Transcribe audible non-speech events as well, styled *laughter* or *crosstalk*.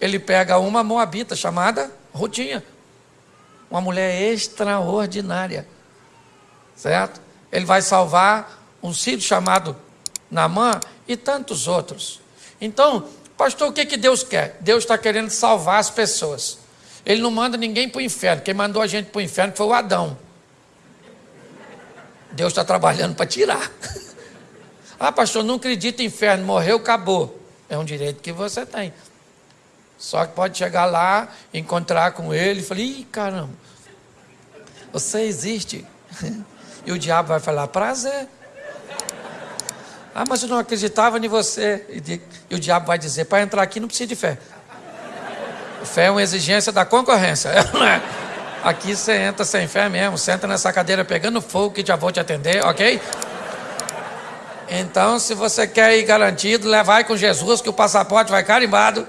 ele pega uma moabita chamada Rutinha. Uma mulher extraordinária. Certo? Ele vai salvar um sírio chamado Namã e tantos outros. Então, pastor, o que, que Deus quer? Deus está querendo salvar as pessoas. Ele não manda ninguém para o inferno. Quem mandou a gente para o inferno foi o Adão. Deus está trabalhando para tirar. *laughs* ah, pastor, não acredito em inferno, morreu, acabou. É um direito que você tem. Só que pode chegar lá, encontrar com ele e falar: ih, caramba, você existe. *laughs* e o diabo vai falar: prazer. Ah, mas eu não acreditava em você. E, o diabo vai dizer: para entrar aqui não precisa de fé. Fé é uma exigência da concorrência. *laughs* É? Aqui você entra sem fé mesmo, senta nessa cadeira pegando fogo que já vou te atender, ok? Então, se você quer ir garantido, levai com Jesus que o passaporte vai carimbado.